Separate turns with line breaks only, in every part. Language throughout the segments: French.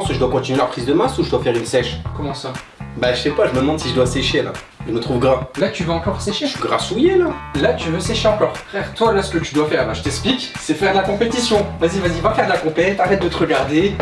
pense je dois continuer la prise de masse ou je dois faire une sèche
Comment ça
Bah je sais pas, je me demande si je dois sécher là. Je me trouve gras.
Là, tu veux encore sécher
Je suis grassouillé là.
Là, tu veux sécher encore. Frère, toi, là, ce que tu dois faire, bah, je t'explique, c'est faire de la compétition. Vas-y, vas-y, va faire de la compète, arrête de te regarder.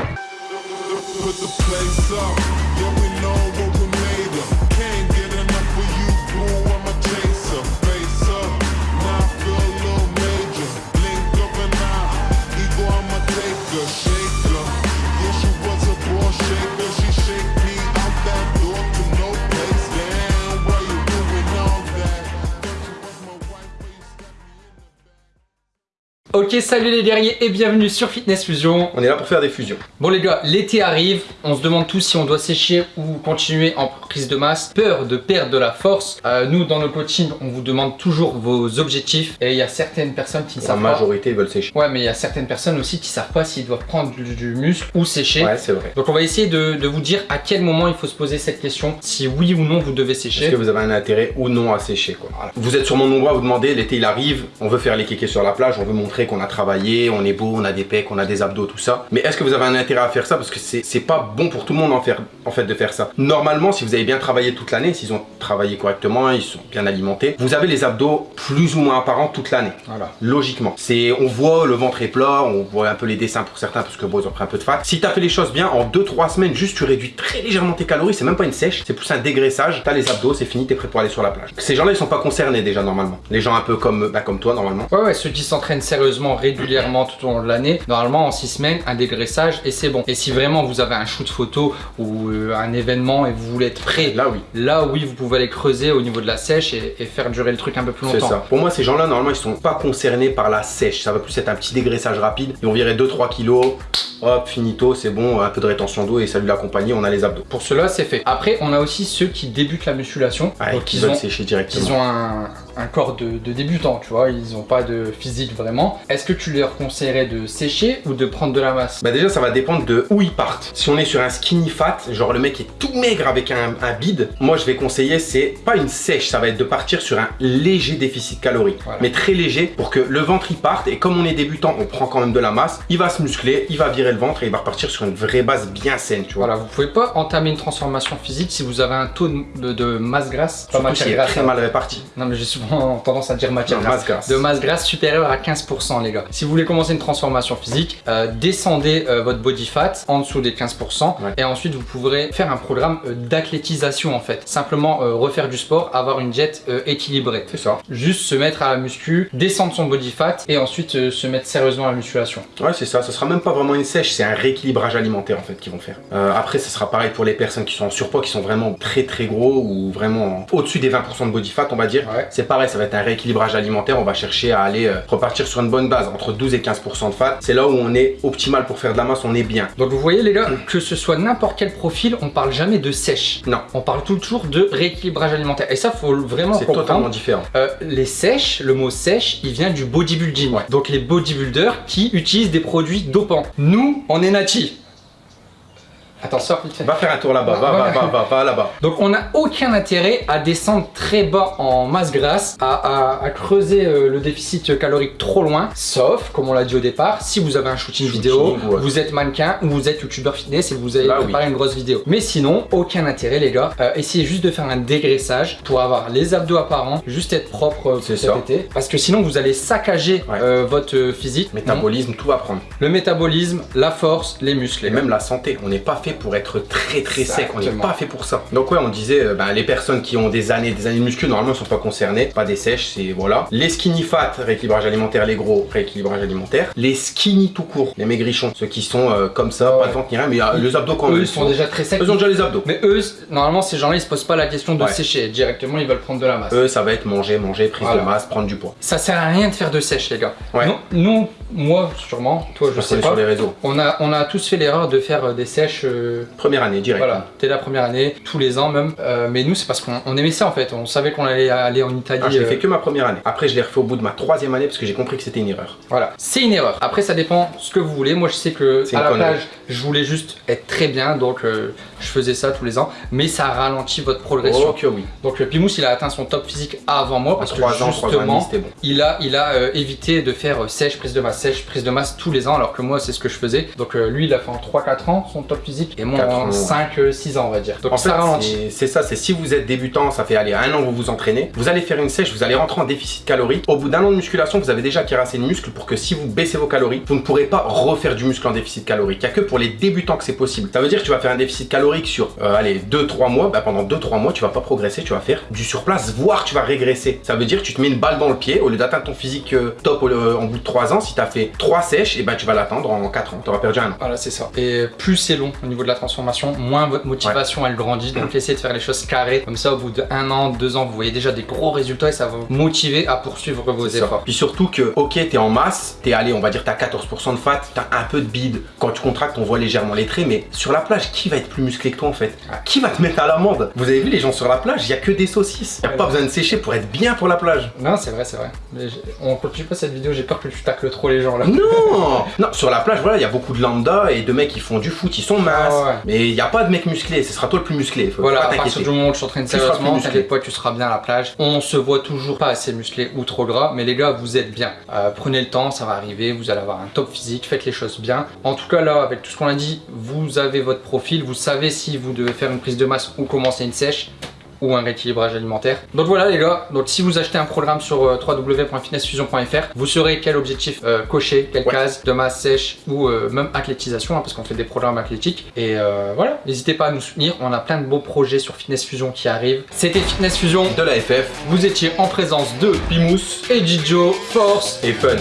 Ok, salut les guerriers et bienvenue sur Fitness Fusion.
On est là pour faire des fusions.
Bon les gars, l'été arrive, on se demande tous si on doit sécher ou continuer en prise de masse. Peur de perdre de la force. Euh, nous, dans nos coachings, on vous demande toujours vos objectifs et il y a certaines personnes qui ne
La
savent pas.
majorité veulent sécher.
Ouais, mais il y a certaines personnes aussi qui savent pas s'ils doivent prendre du, du muscle ou sécher.
Ouais, c'est vrai.
Donc on va essayer de, de vous dire à quel moment il faut se poser cette question, si oui ou non vous devez
Est-ce
sécher.
que vous avez un intérêt ou non à sécher quoi Voilà. Vous êtes sûrement nombreux à vous demander, l'été il arrive, on veut faire les kékés sur la plage, on veut montrer qu'on a travaillé, on est beau, on a des pecs, on a des abdos, tout ça. Mais est-ce que vous avez un intérêt à faire ça? Parce que c'est pas bon pour tout le monde en, faire, en fait de faire ça. Normalement, si vous avez bien travaillé toute l'année, s'ils ont travaillé correctement, ils sont bien alimentés, vous avez les abdos plus ou moins apparents toute l'année.
Voilà.
Logiquement. C'est, on voit le ventre est plat, on voit un peu les dessins pour certains parce que bon, ils ont pris un peu de fat. Si tu as fait les choses bien, en 2-3 semaines, juste tu réduis très légèrement tes calories, c'est même pas une sèche, c'est plus un dégraissage. T'as les abdos, c'est fini, t'es prêt pour aller sur la plage. Ces gens-là, ils sont pas concernés déjà normalement. Les gens un peu comme, bah, comme toi normalement.
Ouais, ouais, ceux qui s'entraînent sérieusement, régulièrement tout au long de l'année, normalement en 6 semaines, un dégraissage et c'est bon. Et si vraiment vous avez un shoot photo ou euh, un événement et vous voulez être prêt,
Là oui.
là oui, vous pouvez aller creuser au niveau de la sèche et, et faire durer le truc un peu plus
C'est
longtemps.
ça. Pour moi, ces gens-là, normalement, ils sont pas concernés par la sèche. Ça va plus être un petit dégraissage rapide. Ils vont virer 2-3 kilos. Hop, finito, c'est bon. Un peu de rétention d'eau et salut la compagnie, on a les abdos.
Pour cela, c'est fait. Après, on a aussi ceux qui débutent la musculation. Donc
qui
ils
veulent
ont,
sécher
ils
directement.
ont un, un corps de, de débutant, tu vois, ils n'ont pas de physique vraiment. Est-ce que tu leur conseillerais de sécher ou de prendre de la masse?
Bah déjà ça va dépendre de où ils partent. Si on est sur un skinny fat, genre le mec est tout maigre avec un, un bide, moi je vais conseiller c'est pas une sèche, ça va être de partir sur un léger déficit calorique.
Voilà.
Mais très léger pour que le ventre il parte et comme on est débutant, on prend quand même de la masse, il va se muscler, il va virer le ventre et il va repartir sur une vraie base bien saine, tu vois.
Voilà, vous pouvez pas entamer une transformation physique si vous avez un taux de, masse grasse, pas
Surtout
matière grasse.
très
hein.
mal réparti.
Non mais j'ai souvent tendance à dire matière
Non,
grasse.
masse grasse.
De masse grasse supérieure à 15% les gars. Si vous voulez commencer une transformation physique, euh, descendez euh, votre body fat en dessous des 15%
Ouais.
et ensuite vous pourrez faire un programme euh, d'athlétisation en fait. Simplement refaire du sport, avoir une diète équilibrée.
C'est ça.
Juste se mettre à la muscu, descendre son body fat et ensuite se mettre sérieusement à la musculation.
Ouais, c'est ça. Ce sera même pas vraiment une sèche, c'est un rééquilibrage alimentaire en fait qu'ils vont faire. Après, ce sera pareil pour les personnes qui sont en surpoids, qui sont vraiment très très gros ou vraiment au-dessus des 20% de body fat, on va dire.
Ouais.
C'est pareil, ça va être un rééquilibrage alimentaire. On va chercher à aller euh, repartir sur une bonne base entre 12 et 15% de fat. C'est là où on est optimal pour faire de la masse, on est bien.
Donc vous voyez les gars, que ce soit n'importe quel profil, on parle jamais de sèche.
Non,
On parle toujours de rééquilibrage alimentaire. Et ça, faut vraiment
c'est totalement différent.
Euh, les sèches, le mot sèche, il vient du bodybuilding. Donc les bodybuilders qui utilisent des produits dopants. Nous, on est natifs. Attends, sors vite fait.
Va faire un tour là-bas, va, va, va, va, va là-bas.
Donc on n'a aucun intérêt à descendre très bas en masse grasse, à, à- à creuser euh, le déficit calorique trop loin, sauf, comme on l'a dit au départ, si vous avez un shooting,
Shooting,
vidéo,
ouais.
vous êtes mannequin ou vous êtes youtubeur fitness et vous avez
oui.
préparé une grosse vidéo. Mais sinon, aucun intérêt les gars. Euh, essayez juste de faire un dégraissage pour avoir les abdos apparents, juste être propre euh, pour cet
ça.
été. Parce que sinon vous allez saccager
Ouais.
euh, votre physique.
Métabolisme, tout va prendre.
Le métabolisme, la force, les muscles. les
Et même la santé, on n'est pas fait pour être très très sec, on n'est pas fait pour ça. Donc ouais, on disait, euh, ben, les personnes qui ont des années, des années de muscu, normalement, ne sont pas concernées, pas des sèches, c'est voilà. Les skinny fat, rééquilibrage alimentaire, les gros, rééquilibrage alimentaire. Les skinny tout court, les maigrichons, ceux qui sont euh, comme ça,
Ouais.
pas de ventre ni rien, mais euh, les abdos quand
Eux
même.
ils sont déjà très secs.
Eux ont déjà les abdos.
Mais eux, normalement, ces gens-là, ils se posent pas la question de
Ouais.
sécher. Directement, ils veulent prendre de la masse.
Eux, ça va être manger, manger, prise
Voilà.
de masse, prendre du poids.
Ça sert à rien de faire de sèche, les gars.
Ouais.
Non, nous, moi, sûrement, toi, je sais pas.
sur les réseaux.
On a, on a tous fait l'erreur de faire euh, des sèches. euh,
Première année, direct.
voilà, dès la première année, tous les ans même. Euh, mais nous, c'est parce qu'on on aimait ça en fait. On savait qu'on allait aller en Italie.
Ah, je l'ai fait que ma première année. Après, je l'ai refait au bout de ma troisième année parce que j'ai compris que c'était une erreur.
Voilà, c'est une erreur. Après, ça dépend ce que vous voulez. Moi, je sais que à la plage, je voulais juste être très bien, donc euh, je faisais ça tous les ans. Mais ça ralentit votre progression.
Oh que oui.
Donc, le Pimous, il a atteint son top physique avant moi parce que
3 ans, 3 ans et demi,
justement,
bon.
il a, il a évité de faire sèche prise de masse. Sèche, prise de masse tous les ans, alors que moi c'est ce que je faisais. Donc euh, lui il a fait en 3-4 ans son top physique et moi en
ans,
5-6 ans on va dire. Donc
En
ça
fait,
ralentit.
c'est- ça, c'est si vous êtes débutant, ça fait aller un an que vous vous entraînez, vous allez faire une sèche, vous allez rentrer en déficit calorique. Au bout d'un an de musculation, vous avez déjà acquis assez de muscles pour que si vous baissez vos calories, vous ne pourrez pas refaire du muscle en déficit calorique. Il n'y a que pour les débutants que c'est possible. Ça veut dire que tu vas faire un déficit calorique sur, euh, allez, 2-3 mois, bah, pendant 2-3 mois, tu vas pas progresser, tu vas faire du surplace, voire tu vas régresser. Ça veut dire que tu te mets une balle dans le pied, au lieu d'atteindre ton physique euh, top au- en bout de 3 ans, si tu as fait 3 sèches, et ben tu vas l'atteindre en 4 ans. Tu auras perdu un an.
Voilà, c'est ça. Et plus c'est long au niveau de la transformation, moins votre motivation elle grandit. Donc essayez de faire les choses carrées. Comme ça, au bout d'un an, deux ans, vous voyez déjà des gros résultats et ça va vous motiver à poursuivre vos
ça.
efforts.
Puis surtout que, ok, t'es en masse, t'es allé, on va dire, t'as 14% de fat, t'as un peu de bide. Quand tu contractes, on voit légèrement les traits, mais sur la plage, qui va être plus musclé que toi en fait? Qui va te mettre à l'amende? Vous avez vu les gens sur la plage, il y a que des saucisses. Y a
Ouais.
pas besoin de sécher pour être bien pour la plage.
Non, c'est vrai, c'est vrai. Mais on continue pas cette vidéo, j'ai peur que tu tacles trop les gens là.
Non Non, sur la plage, voilà, il y a beaucoup de lambda et de mecs qui font du foot, ils sont minces.
Ah ouais.
Mais il n'y a pas de mec musclé, ce sera toi le plus musclé. Faut
Voilà, à partir du moment où tu t'entraînes sérieusement, t'inquiète pas, tu seras bien à la plage. On se voit toujours pas assez musclé ou trop gras, mais les gars, vous êtes bien. Euh, prenez le temps, ça va arriver, vous allez avoir un top physique, faites les choses bien. En tout cas, là, avec tout ce qu'on a dit, vous avez votre profil, vous savez si vous devez faire une prise de masse ou commencer une sèche ou un rééquilibrage alimentaire. Donc voilà les gars, donc si vous achetez un programme sur euh, www.fitnessfusion.fr, vous saurez quel objectif euh, cocher, quelle
Ouais.
case de masse sèche ou euh, même athlétisation, hein, parce qu'on fait des programmes athlétiques. Et voilà, n'hésitez pas à nous soutenir, on a plein de beaux projets sur Fitness Fusion qui arrivent. C'était Fitness Fusion,
De la FF
vous étiez en présence de
Pimous
et Gijo Force.
et Fun.